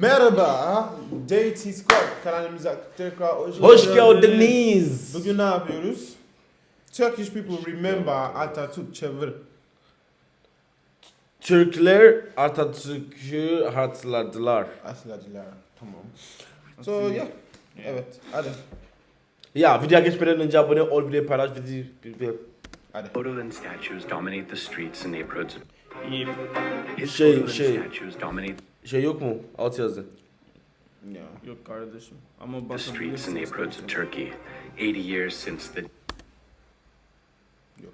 Merhaba, JT Squad kanalımıza tekrar hoş, Hoş geldiniz. Bugün ne yapıyoruz? Turkish people remember Atatürk çevir. Türkler Atatürk'ü hatırladılar. Aslacılar. Tamam. So yeah. Evet, hadi. Ya videoya geçmeden önce abone ol, videoyu paylaş, video... video- Hadi. Photo and statues dominate the streets and neighborhoods. His Şey- şey- statues dominate Şey yok mu? Alt yazı. Yeah. Yok kardeşim. Ama the streets and neighborhoods of Turkey. 80 years since the Yok.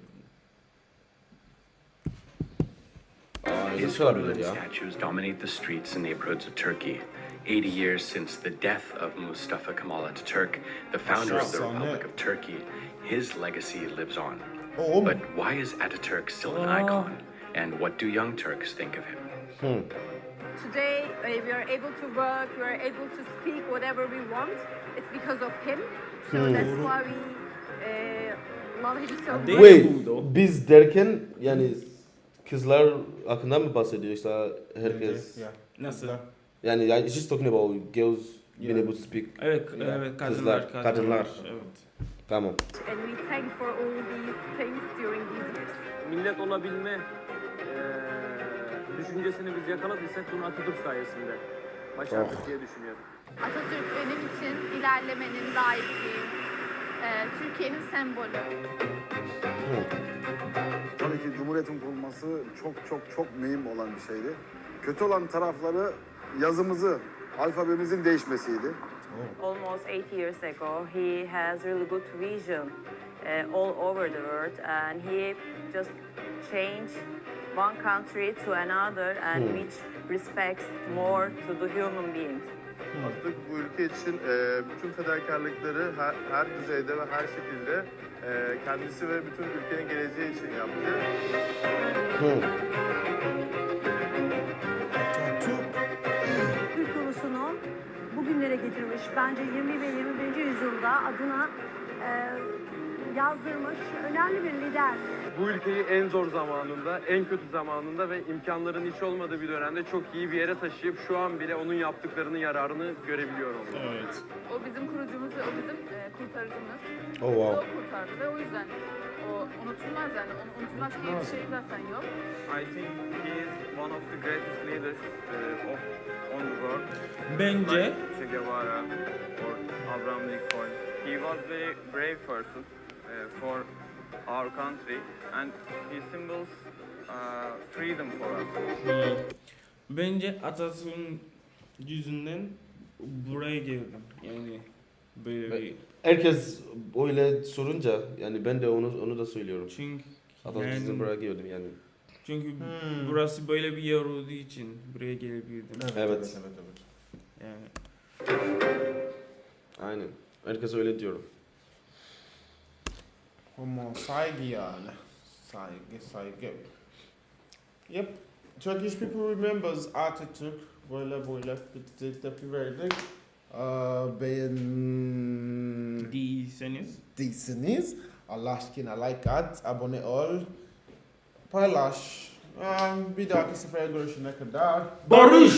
Aa, his nasıl and ya? statues dominate the streets and neighborhoods of Turkey. 80 years since the death of Mustafa Kemal Ataturk, the founder of the Maşallah, Republic of Turkey, his legacy lives on. Oh, But why is Ataturk still an icon? And what do young Turks think of him? Today, uh, we are able to work, we are able to speak whatever we want. It's because of him. So that's why we uh, love him so much. Wait, biz derken yani kızlar hakkında mı bahsediyor işte herkes? Yeah. Nasıl? Yani yani she's talking about girls being able to speak. Evet, evet kadınlar, Kızlar, kadınlar. kadınlar. Evet. Tamam. And we thank for all these things during these years. millet olabilme eee, düşüncesini biz yakaladıysak bunu Atatürk sayesinde başardık diye düşünüyorum. Atatürk benim için ilerlemenin, layıklığı, e, Türkiye'nin sembolü. Tabii ki Cumhuriyet'in kurulması çok çok çok mühim olan bir şeydi. Kötü olan tarafları yazımızı, alfabemizin değişmesiydi. almost eight years ago. He has really good vision uh, all over the world, and he just changed one country to another, and which respects more to the human beings. Atatürk bu ülke için e, bütün fedakarlıkları her, her düzeyde ve her şekilde e, kendisi ve bütün ülkenin geleceği için yaptı. Türk ulusunu bugünlere getirmiş. Bence 20 ve 21. yüzyılda adına e, yazdırmış önemli bir lider. Bu ülkeyi en zor zamanında, en kötü zamanında ve imkanların hiç olmadığı bir dönemde çok iyi bir yere taşıyıp şu an bile onun yaptıklarının yararını görebiliyorum. Evet. O bizim kurucumuz ve o bizim e, kurtarıcımız. Oh O wow. kurtardı ve o yüzden o unutulmaz yani. Onu unutulmaz diye bir şey zaten yok. I think he is one of the greatest leaders of on the world. Bence Che Guevara or Abraham Lincoln. He was very brave person uh, for our country and he symbols uh, freedom for us. hmm, bence Atatürk'ün yüzünden buraya geldim. Yani böyle bir Herkes öyle sorunca yani ben de onu onu da söylüyorum. çünkü Atatürk'ün yani, buraya geldim yani. çünkü Hmm. burası böyle bir yer olduğu için buraya gelebildim. Evet, Evet. evet, evet. Yani Aynen. Herkes öyle diyor. Ama saygı yani. Saygı, saygı. Yep. Turkish people remembers Atatürk. Böyle böyle bitti tepki verdik. Aa, beğen... değilseniz değilsiniz. Allah aşkına like at, abone ol, paylaş. Aa, bir dahaki sefere görüşene kadar. Barış!